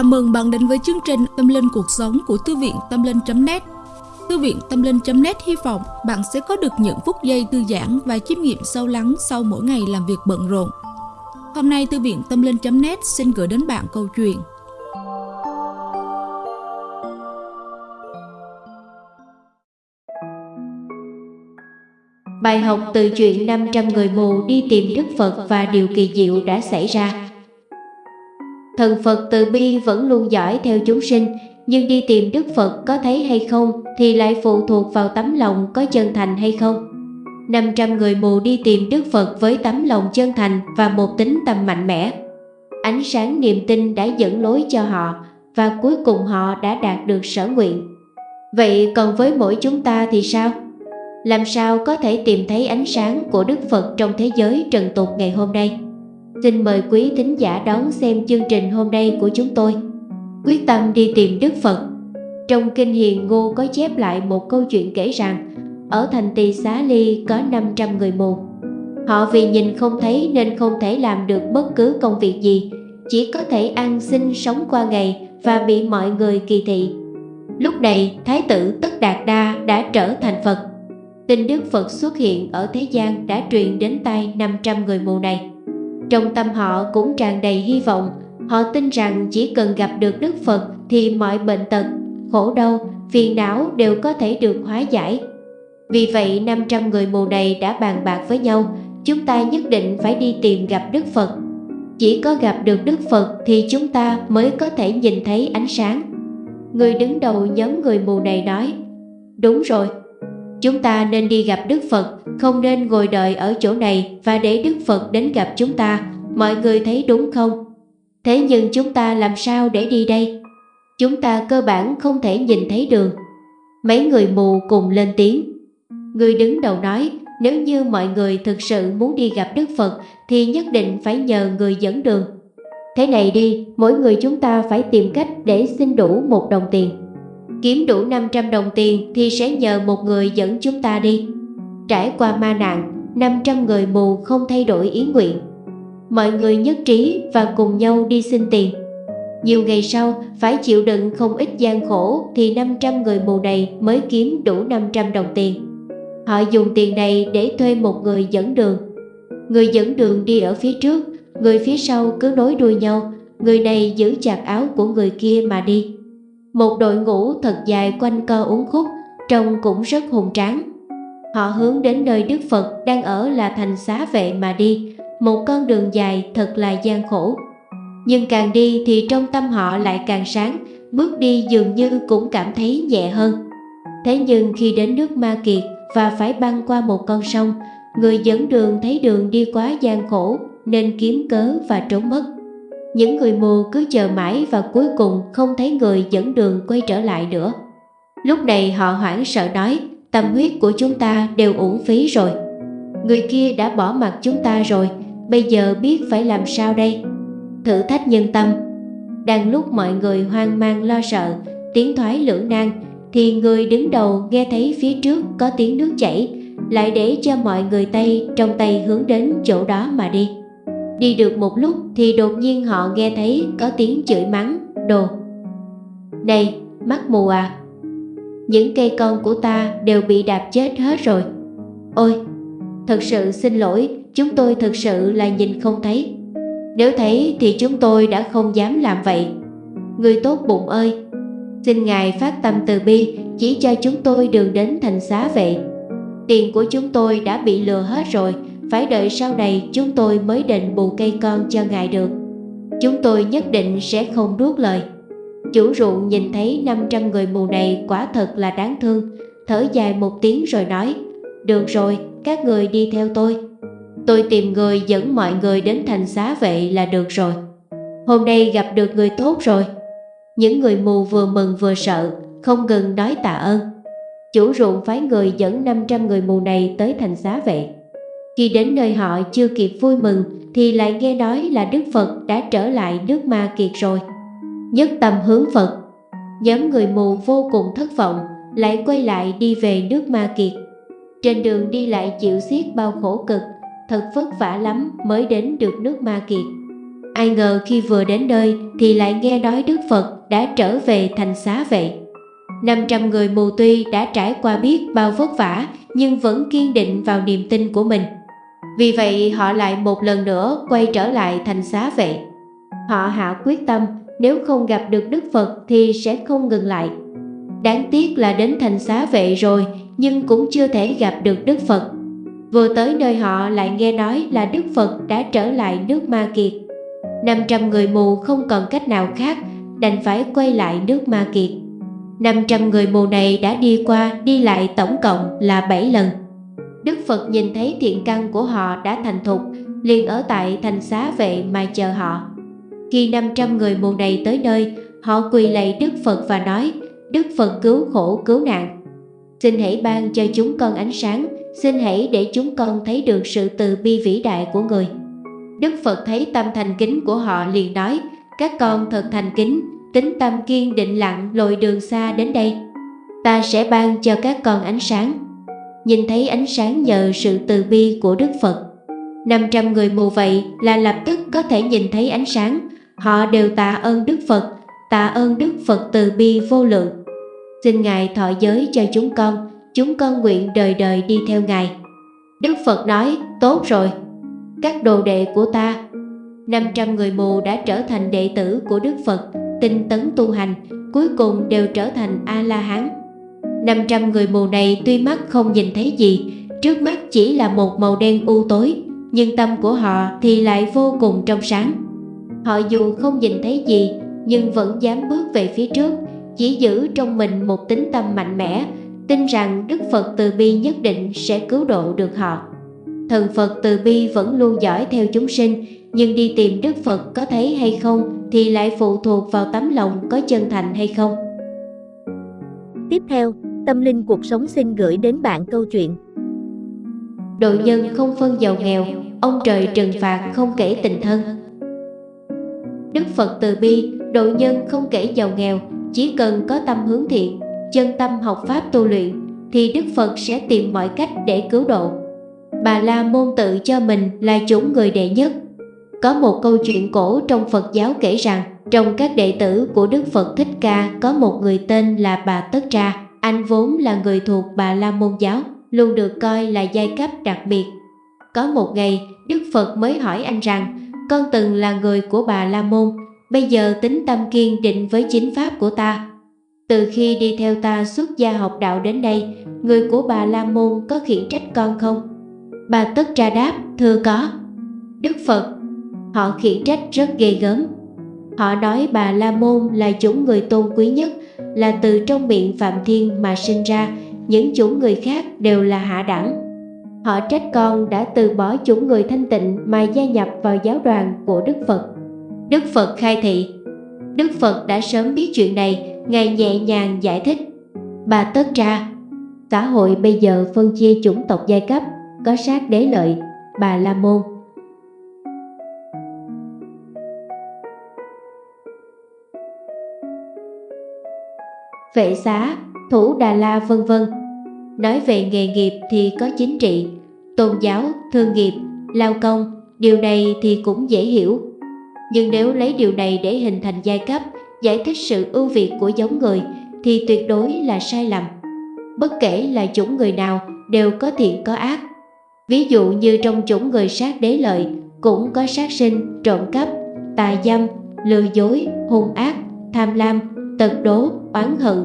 Chào mừng bạn đến với chương trình Tâm Linh Cuộc Sống của Thư viện Tâm Linh.net Thư viện Tâm Linh.net hy vọng bạn sẽ có được những phút giây thư giãn và chiêm nghiệm sâu lắng sau mỗi ngày làm việc bận rộn. Hôm nay, Thư viện Tâm Linh.net xin gửi đến bạn câu chuyện. Bài học từ chuyện 500 người mù đi tìm Đức Phật và điều kỳ diệu đã xảy ra. Thần Phật từ bi vẫn luôn dõi theo chúng sinh, Nhưng đi tìm Đức Phật có thấy hay không Thì lại phụ thuộc vào tấm lòng có chân thành hay không 500 người mù đi tìm Đức Phật với tấm lòng chân thành và một tính tâm mạnh mẽ Ánh sáng niềm tin đã dẫn lối cho họ Và cuối cùng họ đã đạt được sở nguyện Vậy còn với mỗi chúng ta thì sao? Làm sao có thể tìm thấy ánh sáng của Đức Phật trong thế giới trần tục ngày hôm nay? Xin mời quý thính giả đón xem chương trình hôm nay của chúng tôi. Quyết tâm đi tìm Đức Phật. Trong Kinh Hiền Ngô có chép lại một câu chuyện kể rằng, Ở thành Tỳ Xá Ly có 500 người mù. Họ vì nhìn không thấy nên không thể làm được bất cứ công việc gì, Chỉ có thể ăn xin sống qua ngày và bị mọi người kỳ thị. Lúc này, Thái tử Tất Đạt Đa đã trở thành Phật. Tin Đức Phật xuất hiện ở thế gian đã truyền đến tay 500 người mù này trong tâm họ cũng tràn đầy hy vọng. Họ tin rằng chỉ cần gặp được Đức Phật Thì mọi bệnh tật, khổ đau, phiền não đều có thể được hóa giải. Vì vậy 500 người mù này đã bàn bạc với nhau Chúng ta nhất định phải đi tìm gặp Đức Phật. Chỉ có gặp được Đức Phật thì chúng ta mới có thể nhìn thấy ánh sáng. Người đứng đầu nhóm người mù này nói Đúng rồi, Chúng ta nên đi gặp Đức Phật, không nên ngồi đợi ở chỗ này và để Đức Phật đến gặp chúng ta. Mọi người thấy đúng không? Thế nhưng chúng ta làm sao để đi đây? Chúng ta cơ bản không thể nhìn thấy đường. Mấy người mù cùng lên tiếng. Người đứng đầu nói, nếu như mọi người thực sự muốn đi gặp Đức Phật thì nhất định phải nhờ người dẫn đường. Thế này đi, mỗi người chúng ta phải tìm cách để xin đủ một đồng tiền. Kiếm đủ 500 đồng tiền thì sẽ nhờ một người dẫn chúng ta đi. Trải qua ma nạn 500 người mù không thay đổi ý nguyện. Mọi người nhất trí và cùng nhau đi xin tiền. Nhiều ngày sau, phải chịu đựng không ít gian khổ Thì 500 người mù này mới kiếm đủ 500 đồng tiền. Họ dùng tiền này để thuê một người dẫn đường. Người dẫn đường đi ở phía trước, Người phía sau cứ nối đuôi nhau, Người này giữ chặt áo của người kia mà đi một đội ngũ thật dài quanh co uốn khúc, trông cũng rất hùng tráng. Họ hướng đến nơi Đức Phật đang ở là thành xá vệ mà đi, một con đường dài thật là gian khổ. Nhưng càng đi thì trong tâm họ lại càng sáng, bước đi dường như cũng cảm thấy nhẹ hơn. Thế nhưng khi đến nước Ma Kiệt và phải băng qua một con sông, người dẫn đường thấy đường đi quá gian khổ nên kiếm cớ và trốn mất. Những người mù cứ chờ mãi và cuối cùng không thấy người dẫn đường quay trở lại nữa. Lúc này họ hoảng sợ nói, tâm huyết của chúng ta đều uổng phí rồi. Người kia đã bỏ mặt chúng ta rồi, bây giờ biết phải làm sao đây? Thử thách nhân tâm. Đang lúc mọi người hoang mang lo sợ, tiếng thoái lưỡng nan, thì người đứng đầu nghe thấy phía trước có tiếng nước chảy, lại để cho mọi người Tây trong tay hướng đến chỗ đó mà đi. Đi được một lúc thì đột nhiên họ nghe thấy có tiếng chửi mắng, đồ. Này, mắt mù à, những cây con của ta đều bị đạp chết hết rồi. Ôi, thật sự xin lỗi, chúng tôi thật sự là nhìn không thấy. Nếu thấy thì chúng tôi đã không dám làm vậy. Người tốt bụng ơi, xin Ngài phát tâm từ bi chỉ cho chúng tôi đường đến thành xá vậy. Tiền của chúng tôi đã bị lừa hết rồi, phải đợi sau này chúng tôi mới định bù cây con cho ngài được. Chúng tôi nhất định sẽ không đuốt lời. Chủ ruộng nhìn thấy 500 người mù này quả thật là đáng thương, thở dài một tiếng rồi nói, được rồi, các người đi theo tôi. Tôi tìm người dẫn mọi người đến thành xá vệ là được rồi. Hôm nay gặp được người tốt rồi. Những người mù vừa mừng vừa sợ, không ngừng nói tạ ơn. Chủ ruộng phái người dẫn 500 người mù này tới thành xá vậy khi đến nơi họ chưa kịp vui mừng thì lại nghe nói là Đức Phật đã trở lại nước Ma Kiệt rồi. Nhất tâm hướng Phật, nhóm người mù vô cùng thất vọng, lại quay lại đi về nước Ma Kiệt. Trên đường đi lại chịu xiết bao khổ cực, thật vất vả lắm mới đến được nước Ma Kiệt. Ai ngờ khi vừa đến nơi thì lại nghe nói Đức Phật đã trở về thành xá vậy. 500 người mù tuy đã trải qua biết bao vất vả nhưng vẫn kiên định vào niềm tin của mình. Vì vậy, họ lại một lần nữa quay trở lại thành xá vệ. Họ hạ quyết tâm, nếu không gặp được Đức Phật thì sẽ không ngừng lại. Đáng tiếc là đến thành xá vệ rồi, nhưng cũng chưa thể gặp được Đức Phật. Vừa tới nơi họ lại nghe nói là Đức Phật đã trở lại nước Ma Kiệt. 500 người mù không còn cách nào khác, đành phải quay lại nước Ma Kiệt. 500 người mù này đã đi qua, đi lại tổng cộng là 7 lần. Đức Phật nhìn thấy thiện căn của họ đã thành thục, liền ở tại thành xá vệ mà chờ họ. Khi 500 người mù này tới nơi, họ quỳ lạy Đức Phật và nói, Đức Phật cứu khổ cứu nạn. Xin hãy ban cho chúng con ánh sáng, xin hãy để chúng con thấy được sự từ bi vĩ đại của người. Đức Phật thấy tâm thành kính của họ liền nói, các con thật thành kính, tính tâm kiên định lặng lội đường xa đến đây. Ta sẽ ban cho các con ánh sáng. Nhìn thấy ánh sáng nhờ sự từ bi của Đức Phật. 500 người mù vậy là lập tức có thể nhìn thấy ánh sáng. Họ đều tạ ơn Đức Phật, tạ ơn Đức Phật từ bi vô lượng. Xin Ngài thọ giới cho chúng con, chúng con nguyện đời đời đi theo Ngài. Đức Phật nói, tốt rồi, các đồ đệ của ta. 500 người mù đã trở thành đệ tử của Đức Phật, tinh tấn tu hành, cuối cùng đều trở thành A-la-hán. 500 người mù này tuy mắt không nhìn thấy gì, trước mắt chỉ là một màu đen u tối, nhưng tâm của họ thì lại vô cùng trong sáng. Họ dù không nhìn thấy gì, nhưng vẫn dám bước về phía trước, chỉ giữ trong mình một tính tâm mạnh mẽ, tin rằng Đức Phật từ bi nhất định sẽ cứu độ được họ. Thần Phật từ bi vẫn luôn dõi theo chúng sinh, nhưng đi tìm Đức Phật có thấy hay không thì lại phụ thuộc vào tấm lòng có chân thành hay không. Tiếp theo, Tâm Linh Cuộc Sống xin gửi đến bạn câu chuyện đội nhân không phân giàu nghèo, ông trời trừng phạt không kể tình thân. Đức Phật từ bi, đội nhân không kể giàu nghèo, chỉ cần có tâm hướng thiện, chân tâm học pháp tu luyện, thì Đức Phật sẽ tìm mọi cách để cứu độ. Bà La Môn tự cho mình là chủng người đệ nhất. Có một câu chuyện cổ trong Phật giáo kể rằng, trong các đệ tử của Đức Phật Thích Ca có một người tên là bà Tất Tra. Anh vốn là người thuộc bà La Môn giáo, luôn được coi là giai cấp đặc biệt. Có một ngày, Đức Phật mới hỏi anh rằng, con từng là người của bà La Môn, bây giờ tính tâm kiên định với chính pháp của ta. Từ khi đi theo ta xuất gia học đạo đến đây, người của bà La Môn có khiển trách con không? Bà Tất Tra đáp, thưa có. Đức Phật, họ khiển trách rất ghê gớm. Họ nói bà La Môn là chủng người tôn quý nhất, là từ trong miệng Phạm Thiên mà sinh ra, những chủng người khác đều là hạ đẳng. Họ trách con đã từ bỏ chủng người thanh tịnh mà gia nhập vào giáo đoàn của Đức Phật. Đức Phật khai thị Đức Phật đã sớm biết chuyện này, Ngài nhẹ nhàng giải thích. Bà Tất ra, Xã hội bây giờ phân chia chủng tộc giai cấp, có sát đế lợi, bà La Môn. Vệ xá, thủ Đà La vân vân. Nói về nghề nghiệp thì có chính trị, tôn giáo, thương nghiệp, lao công, điều này thì cũng dễ hiểu. Nhưng nếu lấy điều này để hình thành giai cấp, giải thích sự ưu việt của giống người thì tuyệt đối là sai lầm. Bất kể là chủng người nào đều có thiện có ác, Ví dụ như trong chủng người sát đế lợi cũng có sát sinh, trộm cắp, tà dâm, lừa dối, hung ác, tham lam, tật đố, oán hận.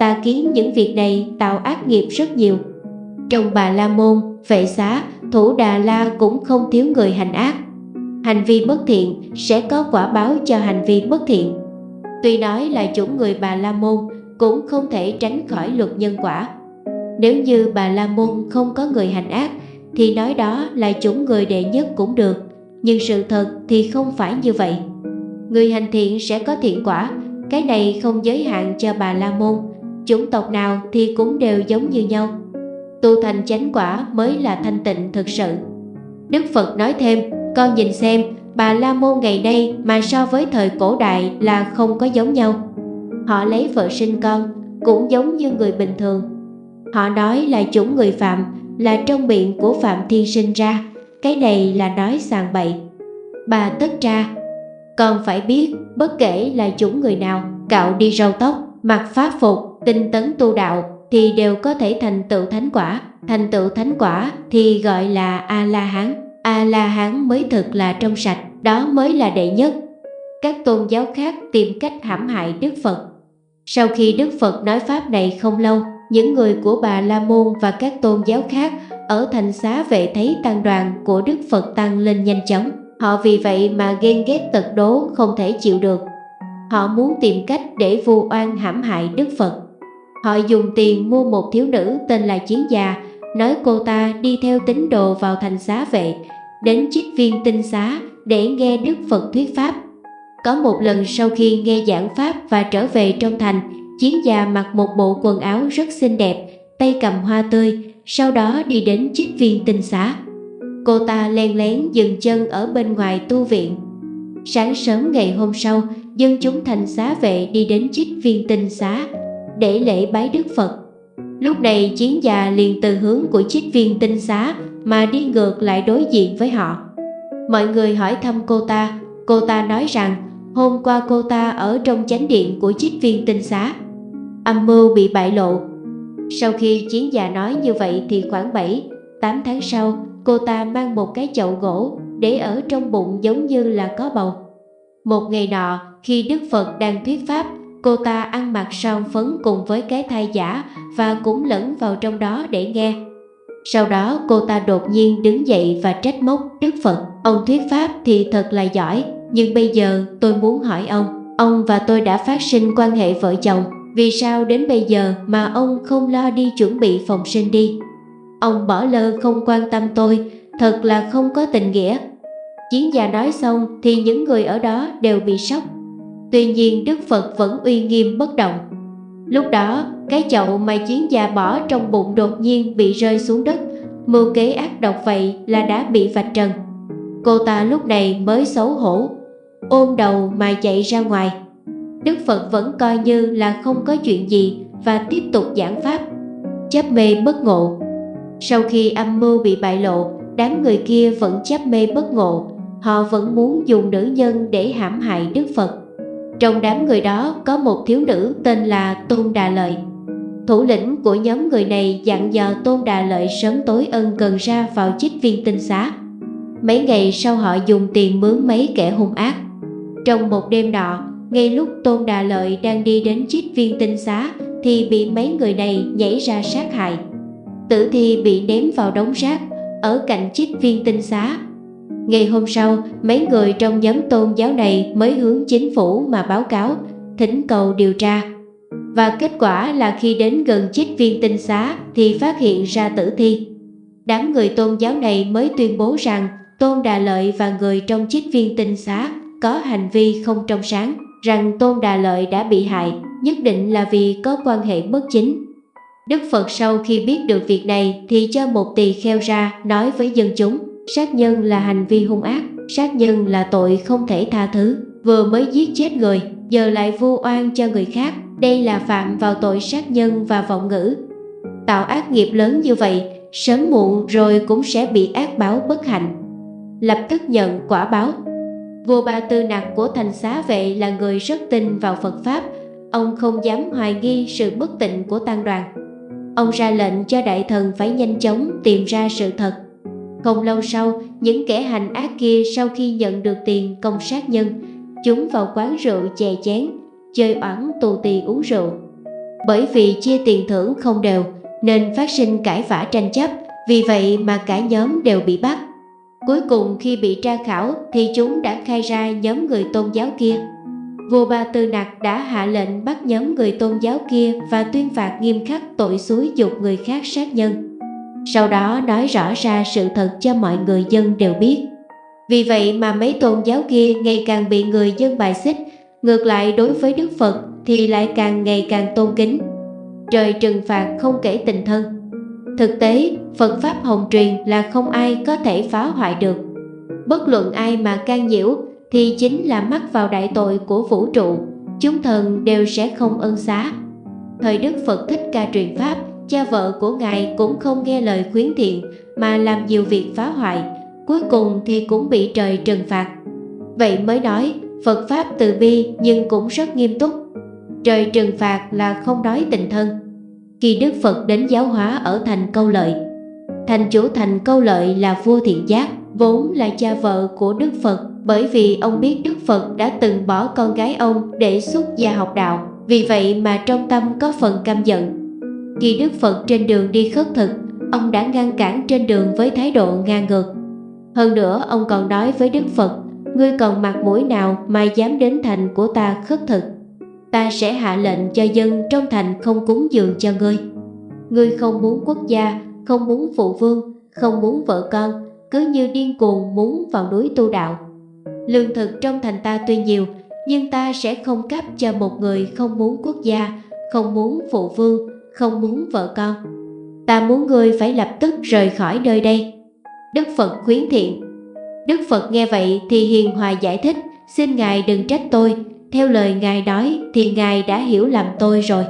Ta kiến những việc này tạo ác nghiệp rất nhiều. Trong bà La Môn, vệ xá, thủ Đà La cũng không thiếu người hành ác. Hành vi bất thiện sẽ có quả báo cho hành vi bất thiện. Tuy nói là chủng người bà La Môn cũng không thể tránh khỏi luật nhân quả. Nếu như bà La Môn không có người hành ác thì nói đó là chủng người đệ nhất cũng được nhưng sự thật thì không phải như vậy người hành thiện sẽ có thiện quả cái này không giới hạn cho bà la môn chủng tộc nào thì cũng đều giống như nhau. Tu thành chánh quả mới là thanh tịnh thực sự. Đức phật nói thêm con nhìn xem bà la môn ngày nay mà so với thời cổ đại là không có giống nhau. Họ lấy vợ sinh con cũng giống như người bình thường. Họ nói là chủng người phạm là trong miệng của Phạm Thiên sinh ra, cái này là nói sàng bậy. Bà tất ra, còn phải biết, bất kể là chúng người nào, cạo đi râu tóc, mặc pháp phục, tinh tấn tu đạo, thì đều có thể thành tựu thánh quả. Thành tựu thánh quả thì gọi là A-la-hán. A-la-hán mới thực là trong sạch, đó mới là đệ nhất. Các tôn giáo khác tìm cách hãm hại Đức Phật. Sau khi Đức Phật nói Pháp này không lâu, những người của Bà La Môn và các tôn giáo khác ở thành xá vệ thấy tăng đoàn của Đức Phật tăng lên nhanh chóng. Họ vì vậy mà ghen ghét tật đố không thể chịu được. Họ muốn tìm cách để vu oan hãm hại Đức Phật. Họ dùng tiền mua một thiếu nữ tên là Chiến Già, nói cô ta đi theo tín đồ vào thành xá vệ, đến trích viên tinh xá để nghe Đức Phật thuyết Pháp. Có một lần sau khi nghe giảng Pháp và trở về trong thành, Chiến Già mặc một bộ quần áo rất xinh đẹp, tay cầm hoa tươi, sau đó đi đến trích viên tinh xá. Cô ta len lén dừng chân ở bên ngoài tu viện. Sáng sớm ngày hôm sau, dân chúng thành xá vệ đi đến trích viên tinh xá để lễ bái Đức Phật. Lúc này chiến già liền từ hướng của trích viên tinh xá mà đi ngược lại đối diện với họ. Mọi người hỏi thăm cô ta, cô ta nói rằng hôm qua cô ta ở trong chánh điện của trích viên tinh xá. Âm mưu bị bại lộ. Sau khi chiến già nói như vậy thì khoảng 7, 8 tháng sau, cô ta mang một cái chậu gỗ để ở trong bụng giống như là có bầu. Một ngày nọ, khi Đức Phật đang thuyết pháp, cô ta ăn mặc son phấn cùng với cái thai giả và cũng lẫn vào trong đó để nghe. Sau đó cô ta đột nhiên đứng dậy và trách móc Đức Phật. Ông thuyết pháp thì thật là giỏi, nhưng bây giờ tôi muốn hỏi ông, ông và tôi đã phát sinh quan hệ vợ chồng, vì sao đến bây giờ mà ông không lo đi chuẩn bị phòng sinh đi? Ông bỏ lơ không quan tâm tôi, thật là không có tình nghĩa. Chiến gia nói xong thì những người ở đó đều bị sốc. Tuy nhiên Đức Phật vẫn uy nghiêm bất động. Lúc đó, cái chậu mà chiến gia bỏ trong bụng đột nhiên bị rơi xuống đất. Mưu kế ác độc vậy là đã bị vạch trần. Cô ta lúc này mới xấu hổ, ôm đầu mà chạy ra ngoài. Đức Phật vẫn coi như là không có chuyện gì và tiếp tục giảng pháp. Chấp mê bất ngộ sau khi âm mưu bị bại lộ, đám người kia vẫn chấp mê bất ngộ, họ vẫn muốn dùng nữ nhân để hãm hại Đức Phật. Trong đám người đó có một thiếu nữ tên là Tôn Đà Lợi. Thủ lĩnh của nhóm người này dặn dò Tôn Đà Lợi sớm tối ân cần ra vào chích viên tinh xá. Mấy ngày sau họ dùng tiền mướn mấy kẻ hung ác. Trong một đêm nọ, ngay lúc Tôn Đà Lợi đang đi đến chích viên tinh xá thì bị mấy người này nhảy ra sát hại tử thi bị ném vào đống rác ở cạnh chích viên tinh xá. Ngày hôm sau, mấy người trong nhóm tôn giáo này mới hướng chính phủ mà báo cáo, thỉnh cầu điều tra. Và kết quả là khi đến gần chích viên tinh xá thì phát hiện ra tử thi. Đám người tôn giáo này mới tuyên bố rằng Tôn Đà Lợi và người trong chích viên tinh xá có hành vi không trong sáng, rằng Tôn Đà Lợi đã bị hại, nhất định là vì có quan hệ bất chính. Đức Phật sau khi biết được việc này thì cho một tỳ kheo ra nói với dân chúng Sát nhân là hành vi hung ác, sát nhân là tội không thể tha thứ Vừa mới giết chết người, giờ lại vu oan cho người khác Đây là phạm vào tội sát nhân và vọng ngữ. Tạo ác nghiệp lớn như vậy, sớm muộn rồi cũng sẽ bị ác báo bất hạnh. Lập tức nhận quả báo. Vua Ba Tư Nặc của thành xá vệ là người rất tin vào Phật Pháp Ông không dám hoài nghi sự bất tịnh của tăng đoàn. Ông ra lệnh cho đại thần phải nhanh chóng tìm ra sự thật. Không lâu sau, những kẻ hành ác kia sau khi nhận được tiền công sát nhân, chúng vào quán rượu chè chén, chơi oán tù tì uống rượu. Bởi vì chia tiền thưởng không đều, nên phát sinh cãi vã tranh chấp, vì vậy mà cả nhóm đều bị bắt. Cuối cùng khi bị tra khảo thì chúng đã khai ra nhóm người tôn giáo kia vua Ba Tư Nặc đã hạ lệnh bắt nhóm người tôn giáo kia và tuyên phạt nghiêm khắc tội xúi dục người khác sát nhân. Sau đó nói rõ ra sự thật cho mọi người dân đều biết. Vì vậy mà mấy tôn giáo kia ngày càng bị người dân bài xích, ngược lại đối với Đức Phật thì lại càng ngày càng tôn kính. Trời trừng phạt không kể tình thân. Thực tế, Phật Pháp Hồng truyền là không ai có thể phá hoại được. Bất luận ai mà can nhiễu thì chính là mắc vào đại tội của vũ trụ, chúng thần đều sẽ không ân xá. Thời Đức Phật Thích Ca truyền Pháp, cha vợ của Ngài cũng không nghe lời khuyến thiện mà làm nhiều việc phá hoại, cuối cùng thì cũng bị trời trừng phạt. Vậy mới nói, Phật Pháp từ bi nhưng cũng rất nghiêm túc. Trời trừng phạt là không đói tình thân. Khi Đức Phật đến giáo hóa ở thành câu lợi, thành chủ thành câu lợi là vua thiện giác, vốn là cha vợ của Đức Phật bởi vì ông biết Đức Phật đã từng bỏ con gái ông để xuất gia học đạo, vì vậy mà trong tâm có phần căm giận. Khi Đức Phật trên đường đi khất thực, ông đã ngăn cản trên đường với thái độ ngang ngược. Hơn nữa ông còn nói với Đức Phật, ngươi còn mặt mũi nào mà dám đến thành của ta khất thực. Ta sẽ hạ lệnh cho dân trong thành không cúng dường cho ngươi. Ngươi không muốn quốc gia, không muốn phụ vương, không muốn vợ con, cứ như điên cuồng muốn vào núi tu đạo. Lương thực trong thành ta tuy nhiều, nhưng ta sẽ không cấp cho một người không muốn quốc gia, không muốn phụ vương, không muốn vợ con. Ta muốn ngươi phải lập tức rời khỏi nơi đây. Đức Phật khuyến thiện. Đức Phật nghe vậy thì hiền hòa giải thích, xin Ngài đừng trách tôi, theo lời Ngài nói thì Ngài đã hiểu lầm tôi rồi.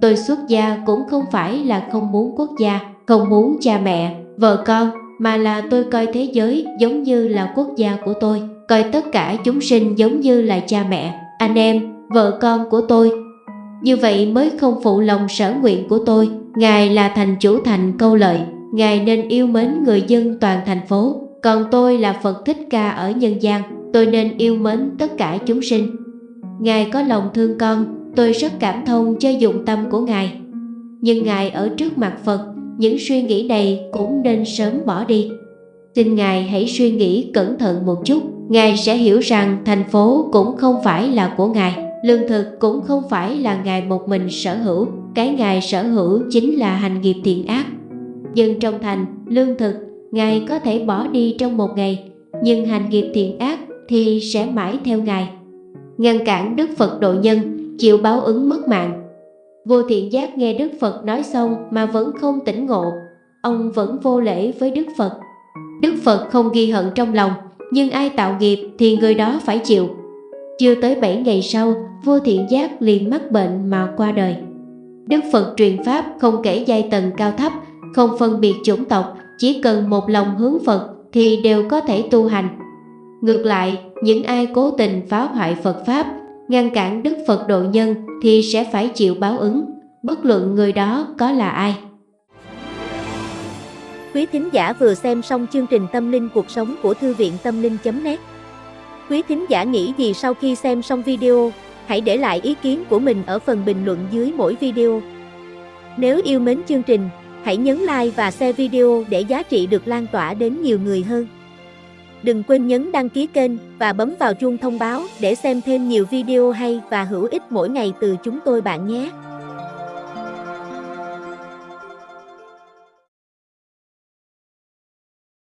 Tôi xuất gia cũng không phải là không muốn quốc gia, không muốn cha mẹ, vợ con, mà là tôi coi thế giới giống như là quốc gia của tôi, coi tất cả chúng sinh giống như là cha mẹ, anh em, vợ con của tôi. Như vậy mới không phụ lòng sở nguyện của tôi, Ngài là thành chủ thành câu lợi, Ngài nên yêu mến người dân toàn thành phố, còn tôi là Phật Thích Ca ở nhân gian, tôi nên yêu mến tất cả chúng sinh. Ngài có lòng thương con, tôi rất cảm thông cho dụng tâm của Ngài. Nhưng Ngài ở trước mặt Phật, những suy nghĩ này cũng nên sớm bỏ đi. Xin Ngài hãy suy nghĩ cẩn thận một chút, Ngài sẽ hiểu rằng thành phố cũng không phải là của Ngài, lương thực cũng không phải là Ngài một mình sở hữu, cái Ngài sở hữu chính là hành nghiệp thiện ác. Dân trong thành, lương thực, Ngài có thể bỏ đi trong một ngày, nhưng hành nghiệp thiện ác thì sẽ mãi theo Ngài. Ngăn cản Đức Phật độ nhân, chịu báo ứng mất mạng. Vô thiện giác nghe Đức Phật nói xong mà vẫn không tỉnh ngộ, ông vẫn vô lễ với Đức Phật. Đức Phật không ghi hận trong lòng, nhưng ai tạo nghiệp thì người đó phải chịu. Chưa tới 7 ngày sau, vô thiện giác liền mắc bệnh mà qua đời. Đức Phật truyền Pháp không kể giai tầng cao thấp, không phân biệt chủng tộc, chỉ cần một lòng hướng Phật thì đều có thể tu hành. Ngược lại, những ai cố tình phá hoại Phật Pháp, ngăn cản Đức Phật độ nhân thì sẽ phải chịu báo ứng, bất luận người đó có là ai. Quý thính giả vừa xem xong chương trình Tâm linh cuộc sống của Thư viện Tâm linh.net Quý thính giả nghĩ gì sau khi xem xong video, hãy để lại ý kiến của mình ở phần bình luận dưới mỗi video. Nếu yêu mến chương trình, hãy nhấn like và share video để giá trị được lan tỏa đến nhiều người hơn. Đừng quên nhấn đăng ký kênh và bấm vào chuông thông báo để xem thêm nhiều video hay và hữu ích mỗi ngày từ chúng tôi bạn nhé.